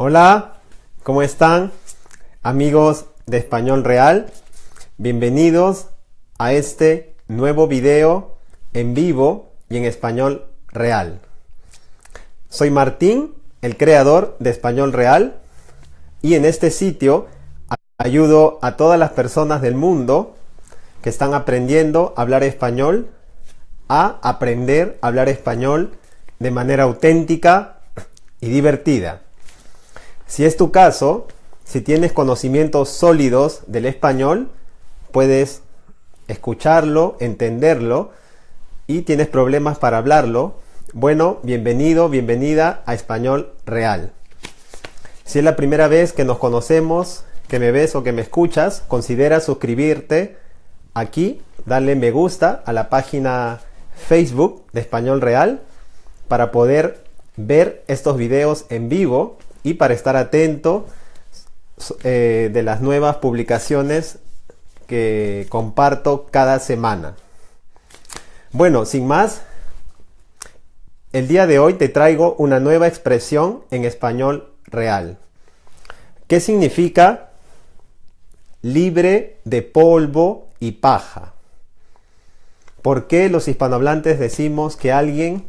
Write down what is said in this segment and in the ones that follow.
Hola, ¿cómo están? Amigos de Español Real, bienvenidos a este nuevo video en vivo y en español real. Soy Martín, el creador de Español Real, y en este sitio ayudo a todas las personas del mundo que están aprendiendo a hablar español a aprender a hablar español de manera auténtica y divertida. Si es tu caso, si tienes conocimientos sólidos del español, puedes escucharlo, entenderlo y tienes problemas para hablarlo, bueno, bienvenido, bienvenida a Español Real. Si es la primera vez que nos conocemos, que me ves o que me escuchas, considera suscribirte aquí, darle me gusta a la página Facebook de Español Real para poder ver estos videos en vivo y para estar atento eh, de las nuevas publicaciones que comparto cada semana. Bueno, sin más, el día de hoy te traigo una nueva expresión en español real. ¿Qué significa libre de polvo y paja? ¿Por qué los hispanohablantes decimos que alguien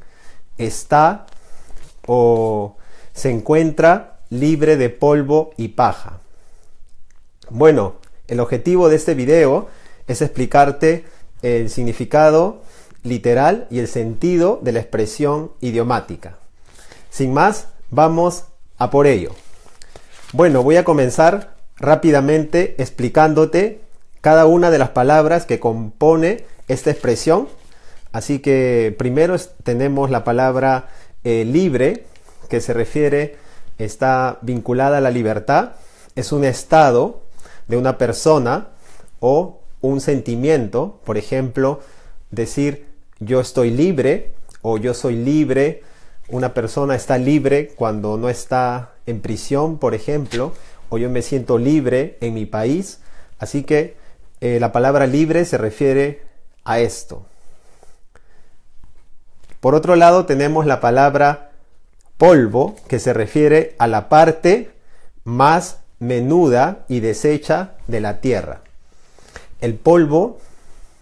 está o se encuentra libre de polvo y paja? Bueno, el objetivo de este video es explicarte el significado literal y el sentido de la expresión idiomática. Sin más, vamos a por ello. Bueno, voy a comenzar rápidamente explicándote cada una de las palabras que compone esta expresión. Así que primero tenemos la palabra eh, libre, que se refiere, está vinculada a la libertad. Es un estado de una persona o un sentimiento, por ejemplo, decir yo estoy libre o yo soy libre, una persona está libre cuando no está en prisión, por ejemplo, o yo me siento libre en mi país. Así que eh, la palabra libre se refiere a esto. Por otro lado tenemos la palabra polvo, que se refiere a la parte más menuda y deshecha de la tierra. El polvo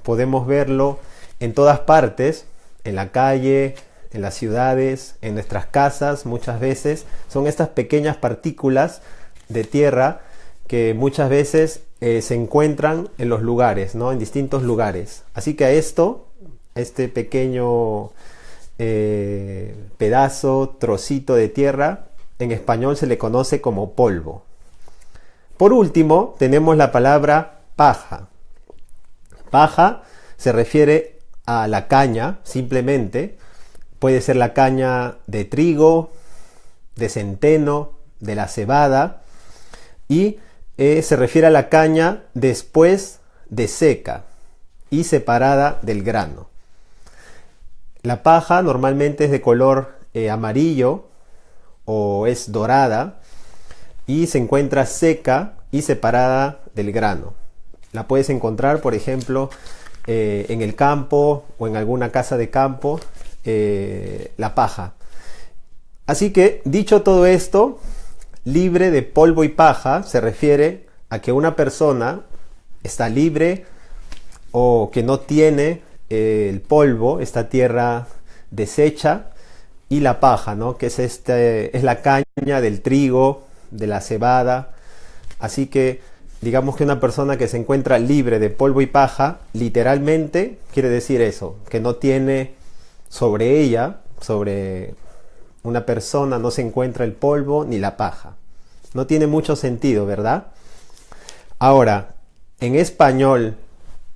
podemos verlo en todas partes, en la calle, en las ciudades, en nuestras casas muchas veces. Son estas pequeñas partículas de tierra que muchas veces eh, se encuentran en los lugares, ¿no? en distintos lugares. Así que a esto, este pequeño eh, pedazo, trocito de tierra, en español se le conoce como polvo. Por último, tenemos la palabra paja. Paja se refiere a la caña, simplemente. Puede ser la caña de trigo, de centeno, de la cebada. Y eh, se refiere a la caña después de seca y separada del grano. La paja normalmente es de color eh, amarillo o es dorada y se encuentra seca y separada del grano. La puedes encontrar, por ejemplo, eh, en el campo o en alguna casa de campo, la paja. Así que, dicho todo esto, libre de polvo y paja se refiere a que una persona está libre o que no tiene el polvo, esta tierra deshecha, y la paja, ¿no? que es, este, es la caña del trigo, de la cebada. Así que digamos que una persona que se encuentra libre de polvo y paja, literalmente quiere decir eso, que no tiene sobre ella, sobre una persona no se encuentra el polvo ni la paja. No tiene mucho sentido, ¿verdad? Ahora, en español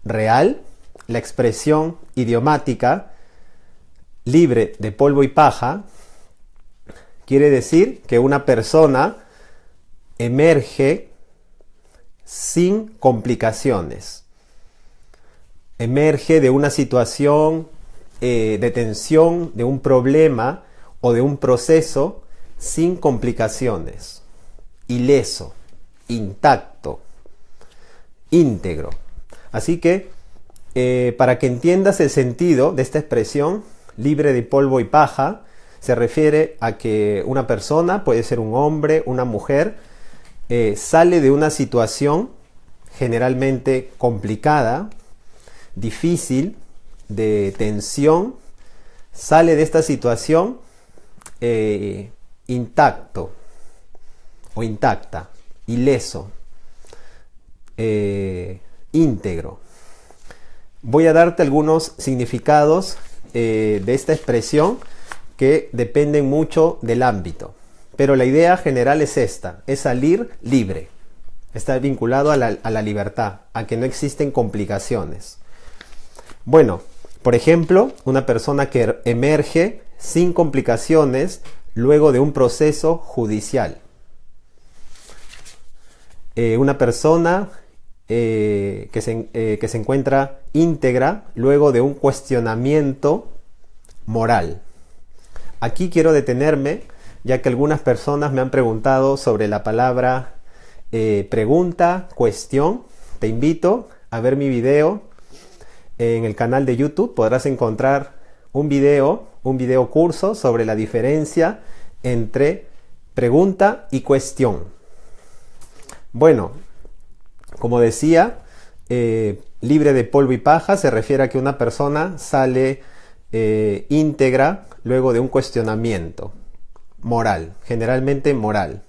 real, la expresión idiomática libre de polvo y paja quiere decir que una persona emerge sin complicaciones. Emerge de una situación eh, de tensión, de un problema o de un proceso sin complicaciones, ileso, intacto, íntegro. Así que, eh, para que entiendas el sentido de esta expresión, libre de polvo y paja, se refiere a que una persona, puede ser un hombre, una mujer, eh, sale de una situación generalmente complicada, difícil, de tensión, sale de esta situación eh, intacto o intacta, ileso, íntegro. Voy a darte algunos significados de esta expresión que dependen mucho del ámbito. Pero la idea general es esta, es salir libre. Está vinculado a la, libertad, a que no existen complicaciones. Bueno, por ejemplo, una persona que emerge sin complicaciones luego de un proceso judicial. Eh, una persona eh, que, se, eh, que se encuentra íntegra luego de un cuestionamiento moral. Aquí quiero detenerme ya que algunas personas me han preguntado sobre la palabra eh, pregunta, cuestión. Te invito a ver mi video en el canal de YouTube. Podrás encontrar un video, un video curso sobre la diferencia entre pregunta y cuestión. Bueno, como decía, eh, libre de polvo y paja se refiere a que una persona sale eh, íntegra luego de un cuestionamiento moral, generalmente moral.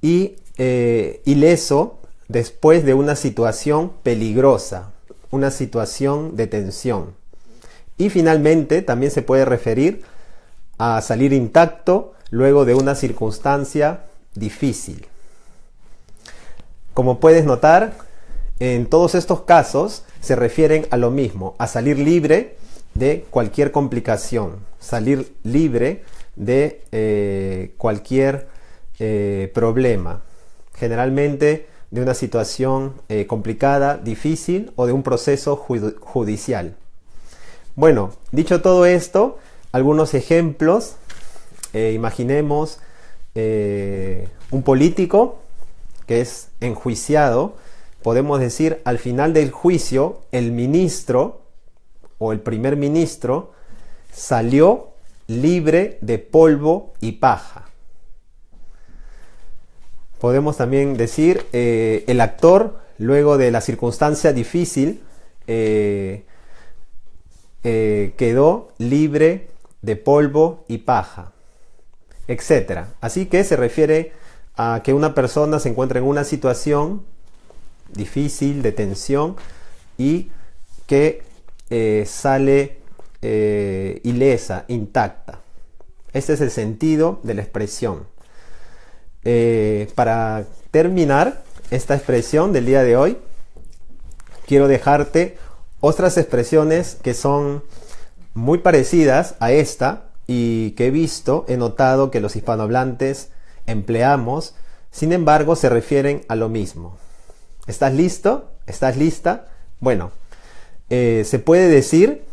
Y eh, ileso después de una situación peligrosa, una situación de tensión. Y finalmente también se puede referir a salir intacto luego de una circunstancia difícil. Como puedes notar, en todos estos casos se refieren a lo mismo, a salir libre de cualquier complicación, salir libre de eh, cualquier eh, problema, generalmente de una situación eh, complicada, difícil o de un proceso judicial. Bueno, dicho todo esto, algunos ejemplos. imaginemos un político que es enjuiciado. Podemos decir, al final del juicio, el ministro o el primer ministro salió libre de polvo y paja. Podemos también decir, eh, el actor, luego de la circunstancia difícil, eh, eh, quedó libre de polvo y paja, etc. Así que se refiere a que una persona se encuentra en una situación difícil, de tensión, y que sale eh, ilesa, intacta. Este es el sentido de la expresión. Eh, para terminar esta expresión del día de hoy, quiero dejarte otras expresiones que son muy parecidas a esta y que he visto, he notado que los hispanohablantes empleamos, sin embargo se refieren a lo mismo. ¿Estás listo? ¿Estás lista? Bueno, eh, se puede decir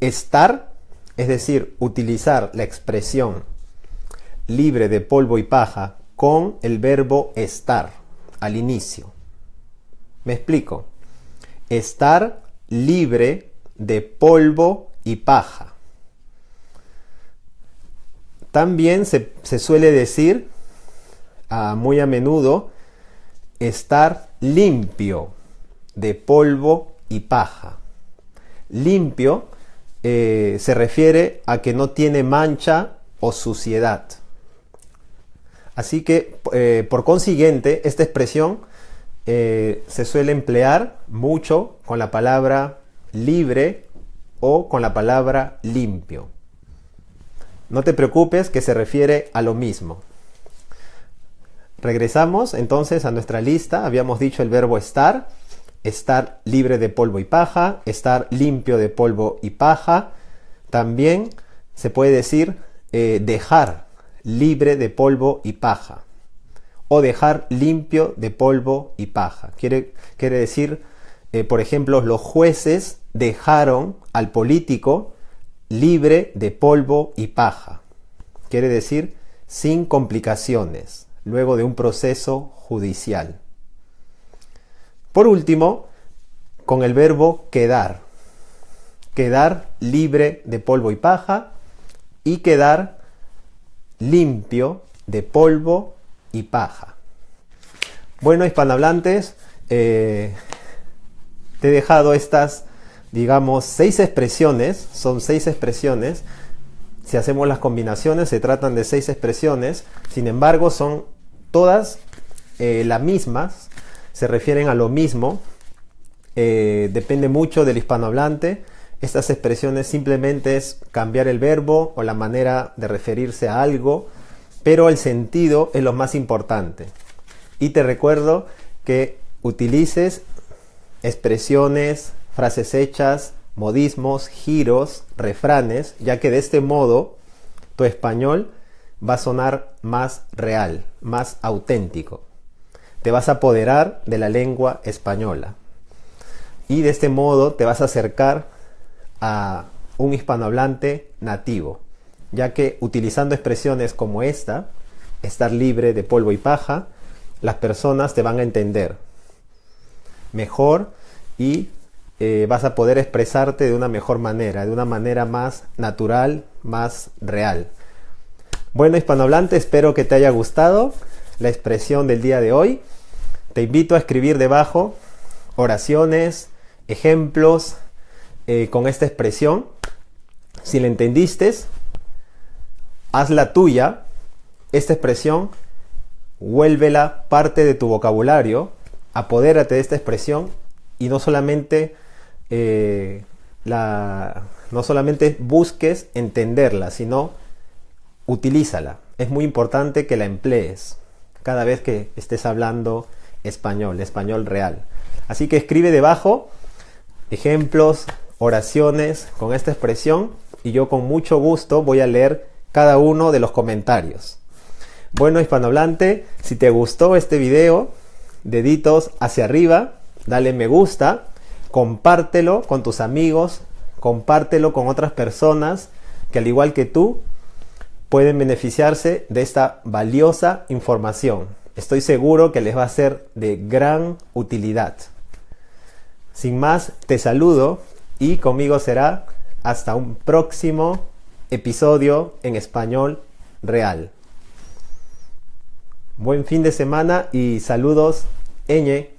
Estar, es decir, utilizar la expresión libre de polvo y paja con el verbo estar al inicio. Me explico. Estar libre de polvo y paja. También se, suele decir ah, muy a menudo estar limpio de polvo y paja. Limpio eh, se refiere a que no tiene mancha o suciedad. Así que, eh, por consiguiente, esta expresión eh, se suele emplear mucho con la palabra libre o con la palabra limpio. No te preocupes que se refiere a lo mismo. Regresamos entonces a nuestra lista. Habíamos dicho el verbo estar estar libre de polvo y paja, estar limpio de polvo y paja. También se puede decir eh, dejar libre de polvo y paja o dejar limpio de polvo y paja. Quiere, quiere decir, eh, por ejemplo, los jueces dejaron al político libre de polvo y paja. Quiere decir sin complicaciones, luego de un proceso judicial. Por último, con el verbo quedar. Quedar libre de polvo y paja, y quedar limpio de polvo y paja. Bueno, hispanohablantes, eh, te he dejado estas, digamos, seis expresiones, son seis expresiones. Si hacemos las combinaciones, se tratan de seis expresiones, sin embargo, son todas eh, las mismas, se refieren a lo mismo, eh, depende mucho del hispanohablante. Estas expresiones simplemente es cambiar el verbo o la manera de referirse a algo, pero el sentido es lo más importante. Y te recuerdo que utilices expresiones, frases hechas, modismos, giros, refranes, ya que de este modo tu español va a sonar más real, más auténtico. Te vas a apoderar de la lengua española. Y de este modo te vas a acercar a un hispanohablante nativo, ya que utilizando expresiones como esta, estar libre de polvo y paja, las personas te van a entender mejor y eh, vas a poder expresarte de una mejor manera, de una manera más natural, más real. Bueno, hispanohablante, espero que te haya gustado la expresión del día de hoy. Te invito a escribir debajo oraciones, ejemplos eh, con esta expresión. Si la entendiste, haz la tuya. Esta expresión, vuélvela parte de tu vocabulario, apodérate de esta expresión y no solamente, eh, no solamente busques entenderla, sino utilízala. Es muy importante que la emplees cada vez que estés hablando español, español real. Así que escribe debajo ejemplos, oraciones con esta expresión y yo con mucho gusto voy a leer cada uno de los comentarios. Bueno, hispanohablante, si te gustó este video, deditos hacia arriba, dale me gusta, compártelo con tus amigos, compártelo con otras personas que al igual que tú pueden beneficiarse de esta valiosa información. Estoy seguro que les va a ser de gran utilidad. Sin más, te saludo y conmigo será hasta un próximo episodio en español real. Buen fin de semana y saludos, Eñe.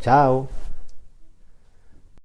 Chao.